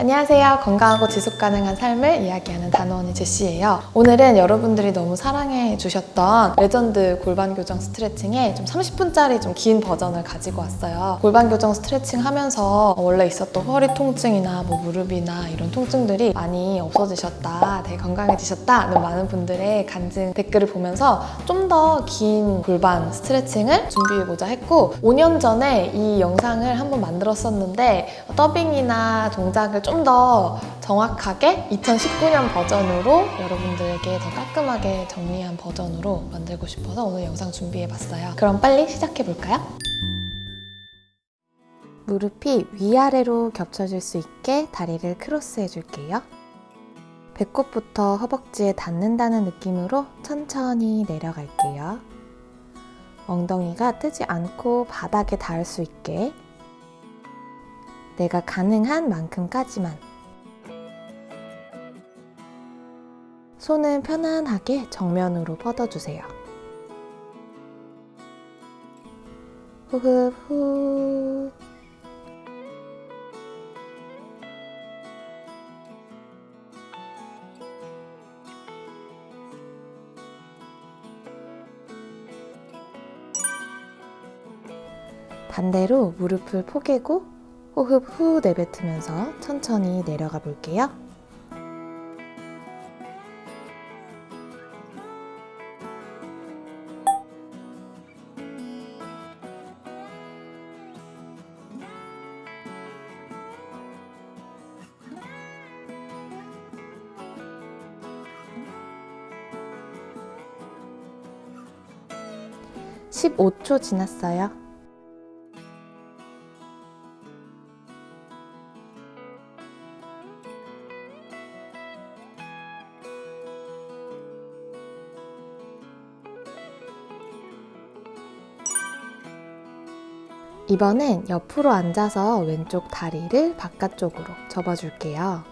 안녕하세요. 건강하고 지속 가능한 삶을 이야기하는 다노언니 제시예요. 오늘은 여러분들이 너무 사랑해 주셨던 레전드 골반 교정 스트레칭의 좀 30분짜리 좀 긴 버전을 가지고 왔어요. 골반 교정 스트레칭 하면서 원래 있었던 허리 통증이나 뭐 무릎이나 이런 통증들이 많이 없어지셨다, 되게 건강해지셨다는 많은 분들의 간증 댓글을 보면서 좀 더 긴 골반 스트레칭을 준비해보자 했고 5년 전에 이 영상을 한번 만들었었는데 더빙이나 동작을 좀 더 정확하게 2019년 버전으로 여러분들에게 더 깔끔하게 정리한 버전으로 만들고 싶어서 오늘 영상 준비해봤어요. 그럼 빨리 시작해볼까요? 무릎이 위아래로 겹쳐질 수 있게 다리를 크로스 해줄게요. 배꼽부터 허벅지에 닿는다는 느낌으로 천천히 내려갈게요. 엉덩이가 뜨지 않고 바닥에 닿을 수 있게 내가 가능한 만큼까지만 손은 편안하게 정면으로 뻗어주세요. 호흡 후 반대로 무릎을 포개고 호흡 후 내뱉으면서 천천히 내려가 볼게요. (15초) 지났어요. 이번엔 옆으로 앉아서 왼쪽 다리를 바깥쪽으로 접어줄게요.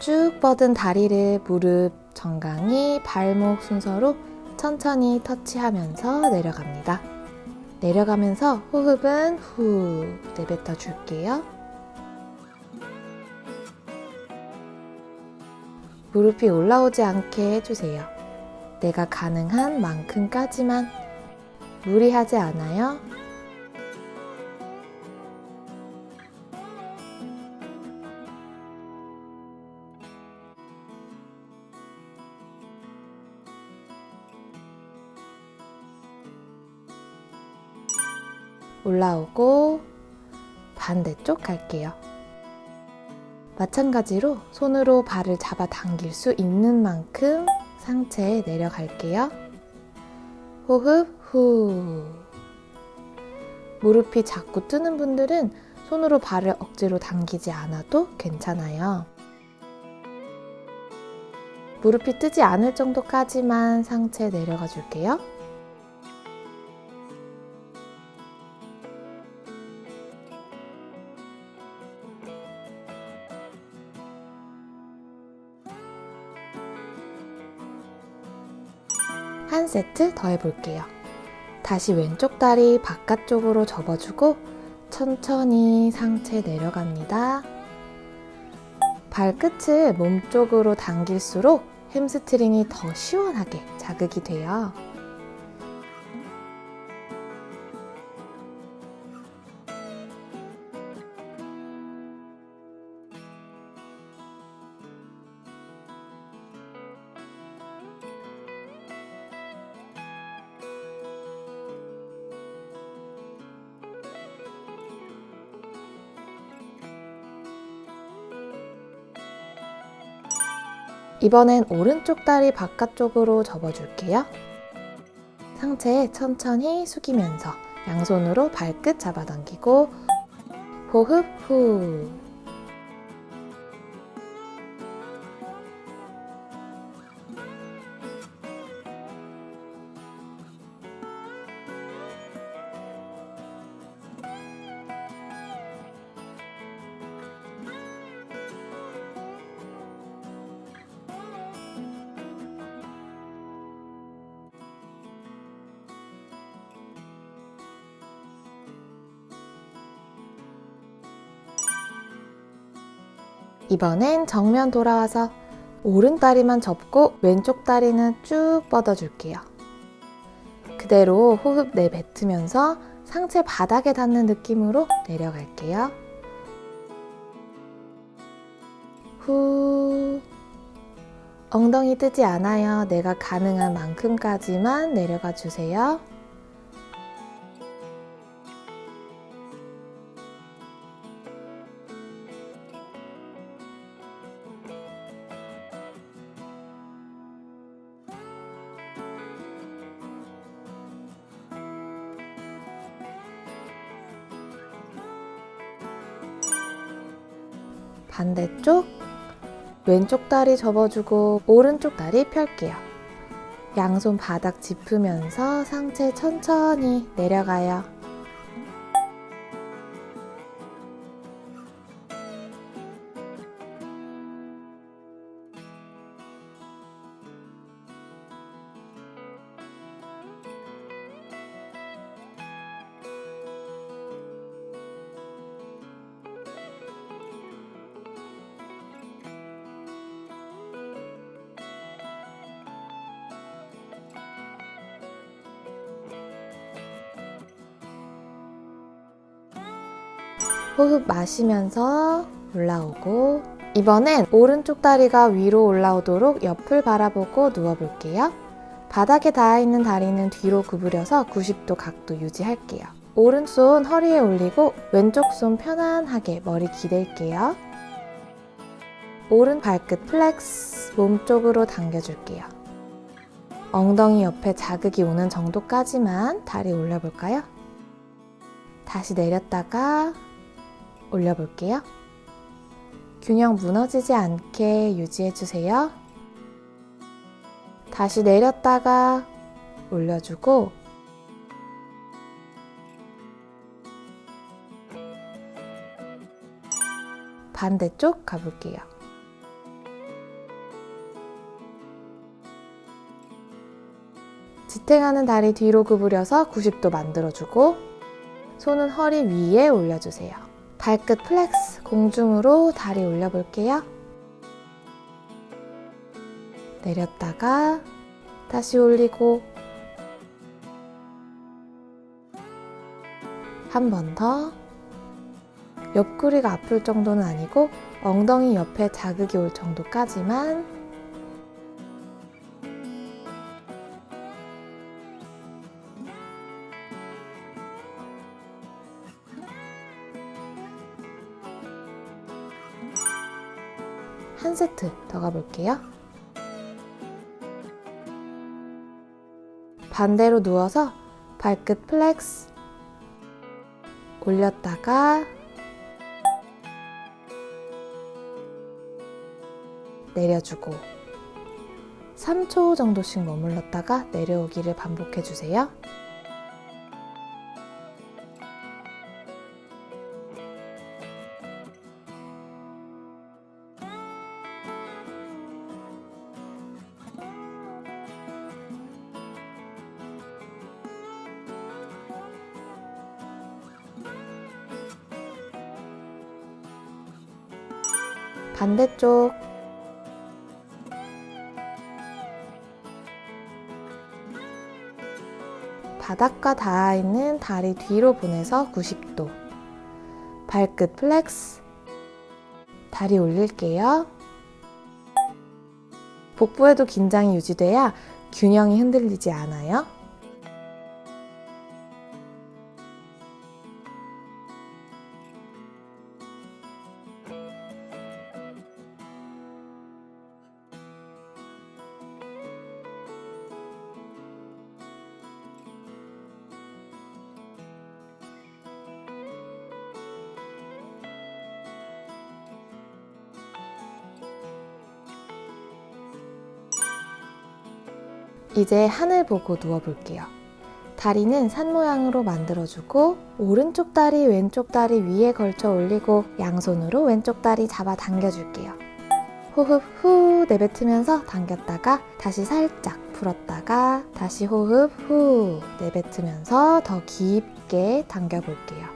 쭉 뻗은 다리를 무릎, 정강이, 발목 순서로 천천히 터치하면서 내려갑니다. 내려가면서 호흡은 후 내뱉어 줄게요. 무릎이 올라오지 않게 해주세요. 내가 가능한 만큼까지만 무리하지 않아요. 올라오고 반대쪽 갈게요. 마찬가지로 손으로 발을 잡아 당길 수 있는 만큼 상체에 내려갈게요. 호흡 후 무릎이 자꾸 뜨는 분들은 손으로 발을 억지로 당기지 않아도 괜찮아요. 무릎이 뜨지 않을 정도까지만 상체 내려가 줄게요. 세트 더 해볼게요. 다시 왼쪽 다리 바깥쪽으로 접어주고 천천히 상체 내려갑니다. 발끝을 몸쪽으로 당길수록 햄스트링이 더 시원하게 자극이 돼요. 이번엔 오른쪽 다리 바깥쪽으로 접어줄게요. 상체 천천히 숙이면서 양손으로 발끝 잡아당기고 호흡 후 이번엔 정면 돌아와서 오른 다리만 접고 왼쪽 다리는 쭉 뻗어줄게요. 그대로 호흡 내뱉으면서 상체 바닥에 닿는 느낌으로 내려갈게요. 후. 엉덩이 뜨지 않아요. 내가 가능한 만큼까지만 내려가 주세요. 반대쪽 왼쪽 다리 접어주고 오른쪽 다리 펼게요. 양손 바닥 짚으면서 상체 천천히 내려가요. 호흡 마시면서 올라오고 이번엔 오른쪽 다리가 위로 올라오도록 옆을 바라보고 누워볼게요. 바닥에 닿아있는 다리는 뒤로 구부려서 90도 각도 유지할게요. 오른손 허리에 올리고 왼쪽 손 편안하게 머리 기댈게요. 오른 발끝 flex 몸쪽으로 당겨줄게요. 엉덩이 옆에 자극이 오는 정도까지만 다리 올려볼까요? 다시 내렸다가 올려볼게요. 균형 무너지지 않게 유지해주세요. 다시 내렸다가 올려주고 반대쪽 가볼게요. 지탱하는 다리 뒤로 구부려서 90도 만들어주고 손은 허리 위에 올려주세요. 발끝 flex 공중으로 다리 올려볼게요. 내렸다가 다시 올리고 한 번 더 옆구리가 아플 정도는 아니고 엉덩이 옆에 자극이 올 정도까지만 한 세트 더 가볼게요. 반대로 누워서 발끝 flex 올렸다가 내려주고 3초 정도씩 머물렀다가 내려오기를 반복해 주세요. 반대쪽. 바닥과 닿아있는 다리 뒤로 보내서 90도. 발끝 flex. 다리 올릴게요. 복부에도 긴장이 유지돼야 균형이 흔들리지 않아요 이제 하늘 보고 누워볼게요. 다리는 산 모양으로 만들어주고 오른쪽 다리 왼쪽 다리 위에 걸쳐 올리고 양손으로 왼쪽 다리 잡아 당겨줄게요. 호흡 후 내뱉으면서 당겼다가 다시 살짝 풀었다가 다시 호흡 후 내뱉으면서 더 깊게 당겨볼게요.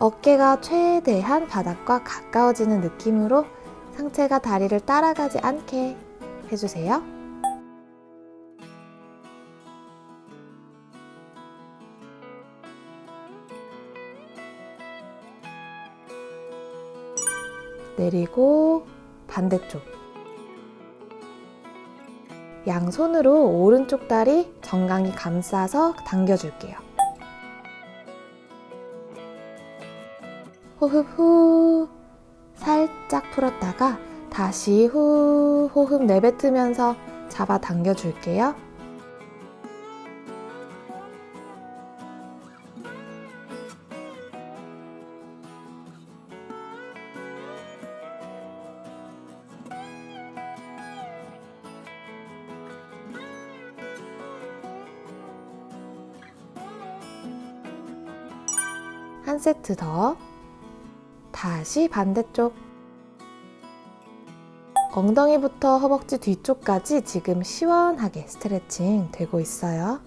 어깨가 최대한 바닥과 가까워지는 느낌으로 상체가 다리를 따라가지 않게 해주세요. 내리고 반대쪽. 양손으로 오른쪽 다리 정강이 감싸서 당겨줄게요. 호흡 후 살짝 풀었다가 다시 후 호흡 내뱉으면서 잡아 당겨 줄게요. 한 세트 더. 다시 반대쪽. 엉덩이부터 허벅지 뒤쪽까지 지금 시원하게 스트레칭 되고 있어요.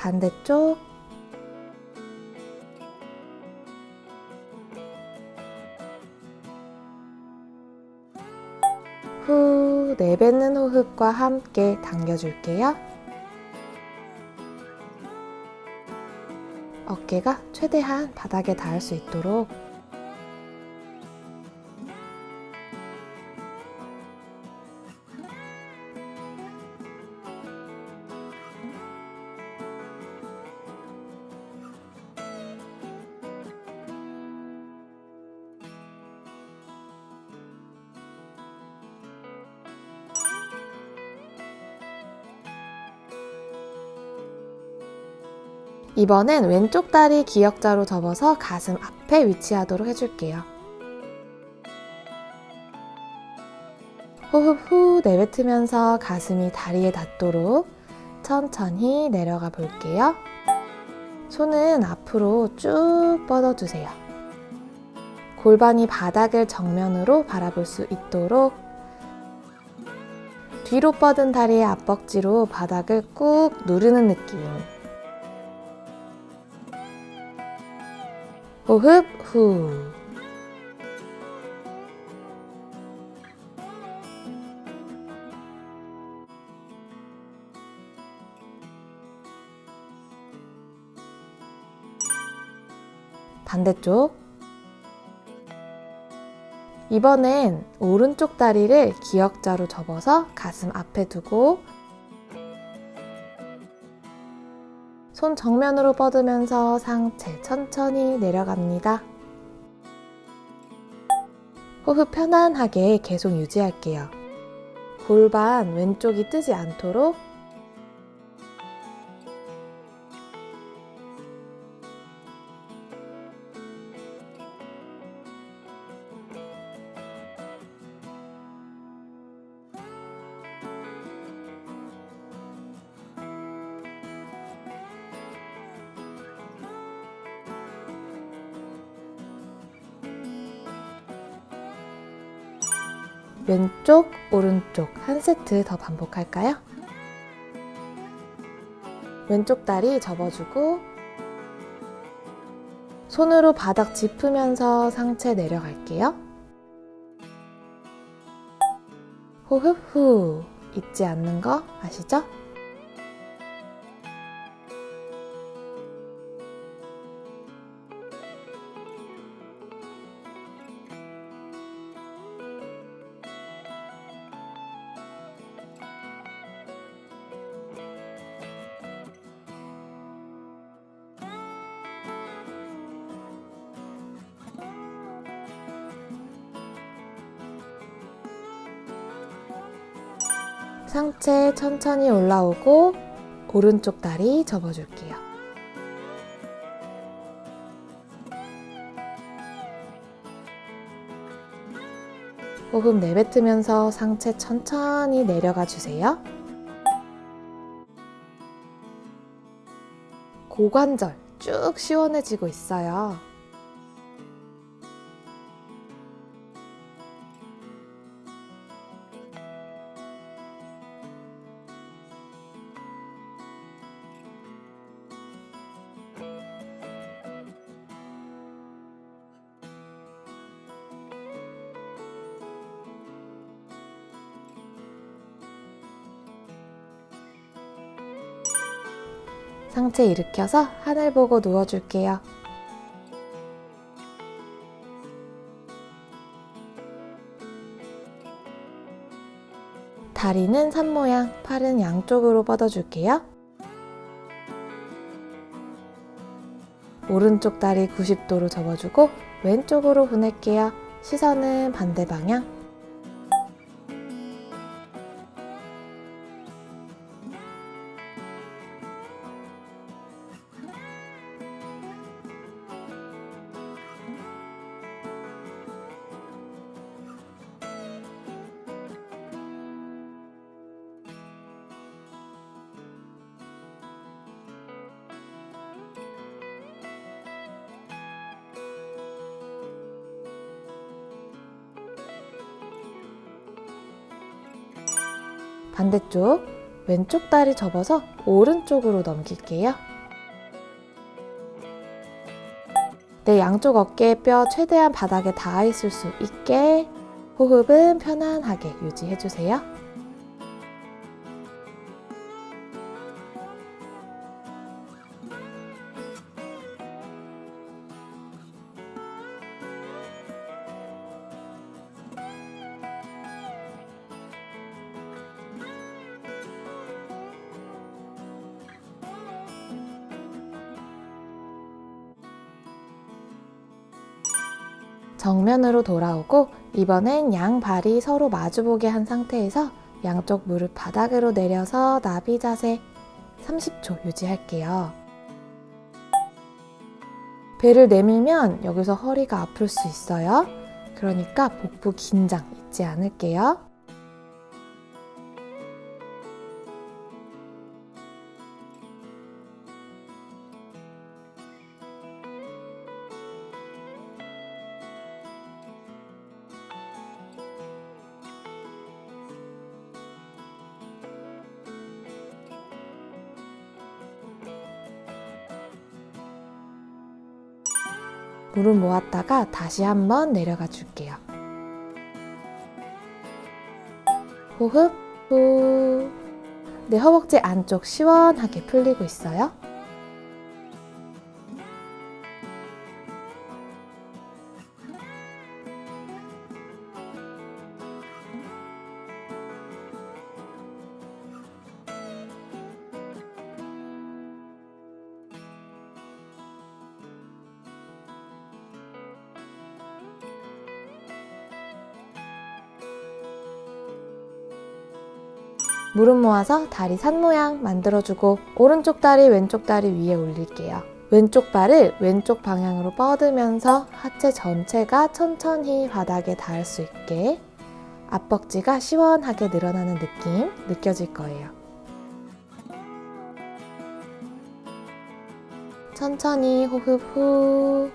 반대쪽 후 내뱉는 호흡과 함께 당겨줄게요. 어깨가 최대한 바닥에 닿을 수 있도록 이번엔 왼쪽 다리 기역자로 접어서 가슴 앞에 위치하도록 해줄게요. 호흡 후 내뱉으면서 가슴이 다리에 닿도록 천천히 내려가 볼게요. 손은 앞으로 쭉 뻗어주세요. 골반이 바닥을 정면으로 바라볼 수 있도록 뒤로 뻗은 다리의 앞벅지로 바닥을 꾹 누르는 느낌. 호흡 후. 반대쪽. 이번엔 오른쪽 다리를 기역자로 접어서 가슴 앞에 두고 손 정면으로 뻗으면서 상체 천천히 내려갑니다. 호흡 편안하게 계속 유지할게요. 골반 왼쪽이 뜨지 않도록 왼쪽, 오른쪽 한 세트 더 반복할까요? 왼쪽 다리 접어주고 손으로 바닥 짚으면서 상체 내려갈게요. 호흡 후 잊지 않는 거 아시죠? 상체 천천히 올라오고 오른쪽 다리 접어줄게요. 호흡 내뱉으면서 상체 천천히 내려가 주세요. 고관절 쭉 시원해지고 있어요. 상체 일으켜서 하늘 보고 누워줄게요. 다리는 산 모양, 팔은 양쪽으로 뻗어줄게요. 오른쪽 다리 90도로 접어주고 왼쪽으로 보낼게요. 시선은 반대 방향. 반대쪽 왼쪽 다리 접어서 오른쪽으로 넘길게요. 내 양쪽 어깨 뼈 최대한 바닥에 닿아 있을 수 있게 호흡은 편안하게 유지해주세요. 정면으로 돌아오고 이번엔 양 발이 서로 마주보게 한 상태에서 양쪽 무릎 바닥으로 내려서 나비 자세 30초 유지할게요. 배를 내밀면 여기서 허리가 아플 수 있어요. 그러니까 복부 긴장 잊지 않을게요. 무릎 모았다가 다시 한번 내려가 줄게요. 호흡 후. 내 허벅지 안쪽 시원하게 풀리고 있어요. 모아서 다리 산 모양 만들어주고 오른쪽 다리 왼쪽 다리 위에 올릴게요. 왼쪽 발을 왼쪽 방향으로 뻗으면서 하체 전체가 천천히 바닥에 닿을 수 있게 앞벅지가 시원하게 늘어나는 느낌 느껴질 거예요. 천천히 호흡 후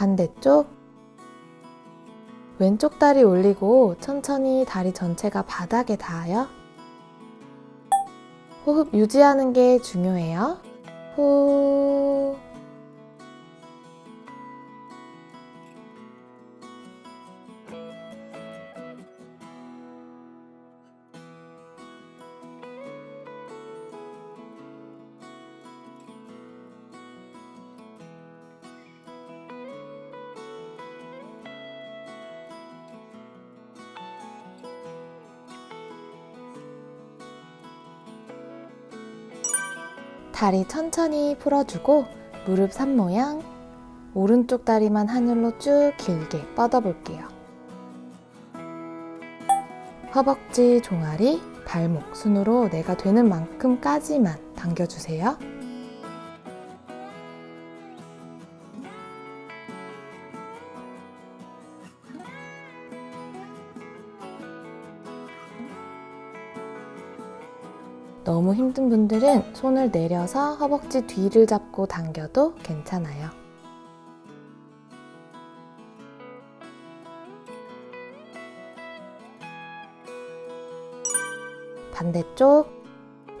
반대쪽 왼쪽 다리 올리고 천천히 다리 전체가 바닥에 닿아요. 호흡 유지하는 게 중요해요. 후 다리 천천히 풀어주고 무릎 산 모양 오른쪽 다리만 하늘로 쭉 길게 뻗어볼게요. 허벅지, 종아리, 발목, 순으로 내가 되는 만큼까지만 당겨주세요. 너무 힘든 분들은 손을 내려서 허벅지 뒤를 잡고 당겨도 괜찮아요. 반대쪽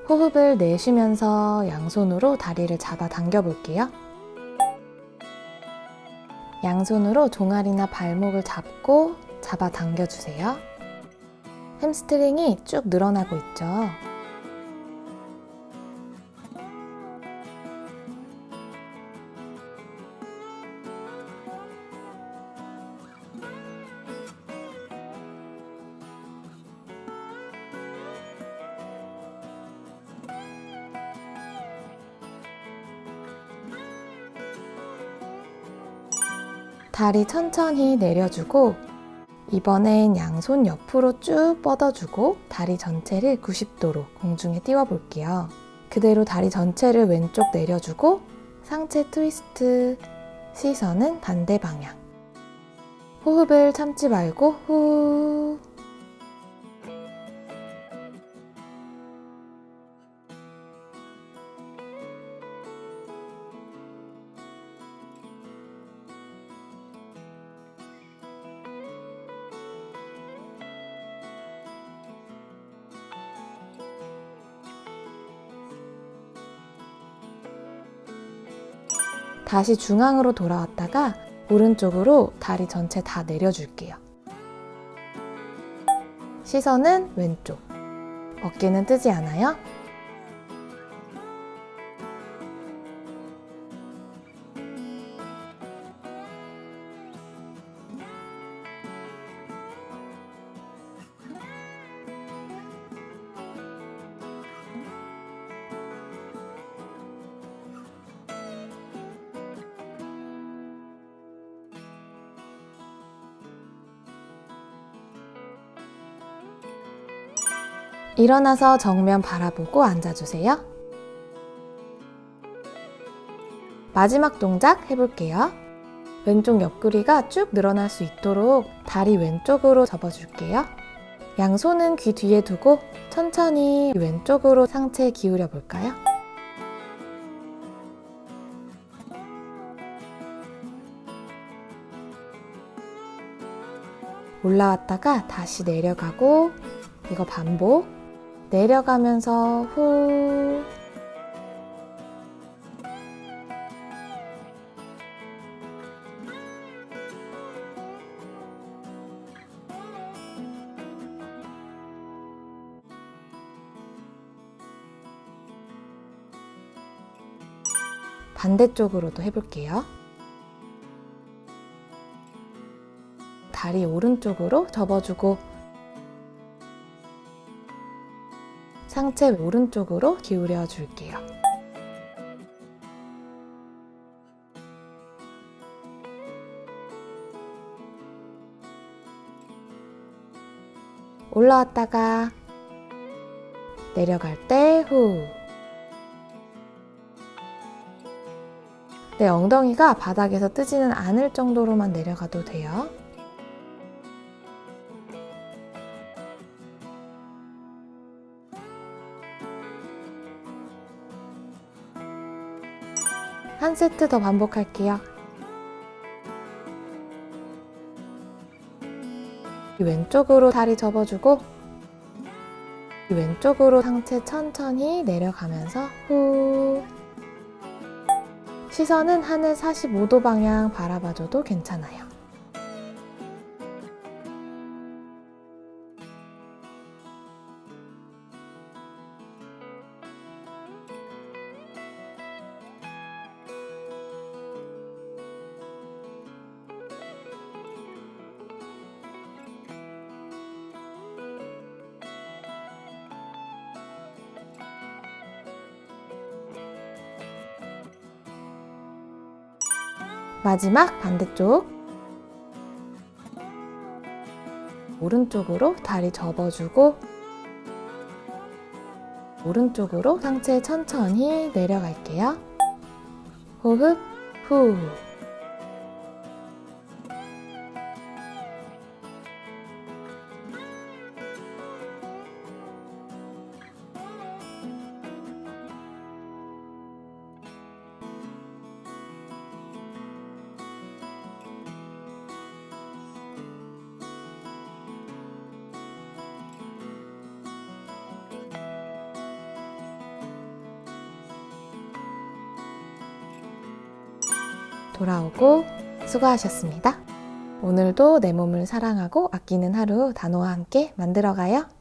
호흡을 내쉬면서 양손으로 다리를 잡아 당겨 볼게요. 양손으로 종아리나 발목을 잡고 잡아 당겨 주세요. 햄스트링이 쭉 늘어나고 있죠. 다리 천천히 내려주고 이번엔 양손 옆으로 쭉 뻗어주고 다리 전체를 90도로 공중에 띄워 볼게요. 그대로 다리 전체를 왼쪽 내려주고 상체 트위스트 시선은 반대 방향. 호흡을 참지 말고 후. 다시 중앙으로 돌아왔다가 오른쪽으로 다리 전체 다 내려줄게요. 시선은 왼쪽. 어깨는 뜨지 않아요? 일어나서 정면 바라보고 앉아주세요. 마지막 동작 해볼게요. 왼쪽 옆구리가 쭉 늘어날 수 있도록 다리 왼쪽으로 접어줄게요. 양손은 귀 뒤에 두고 천천히 왼쪽으로 상체 기울여 볼까요? 올라왔다가 다시 내려가고 이거 반복 내려가면서 후 반대쪽으로도 해볼게요. 다리 오른쪽으로 접어주고 상체 오른쪽으로 기울여 줄게요. 올라왔다가 내려갈 때 후. 내 엉덩이가 바닥에서 뜨지는 않을 정도로만 내려가도 돼요. 세트 더 반복할게요. 왼쪽으로 다리 접어주고 왼쪽으로 상체 천천히 내려가면서 후 시선은 하늘 45도 방향 바라봐줘도 괜찮아요. 마지막 반대쪽. 오른쪽으로 다리 접어주고 오른쪽으로 상체 천천히 내려갈게요. 호흡 후. 돌아오고 수고하셨습니다. 오늘도 내 몸을 사랑하고 아끼는 하루 단호와 함께 만들어가요.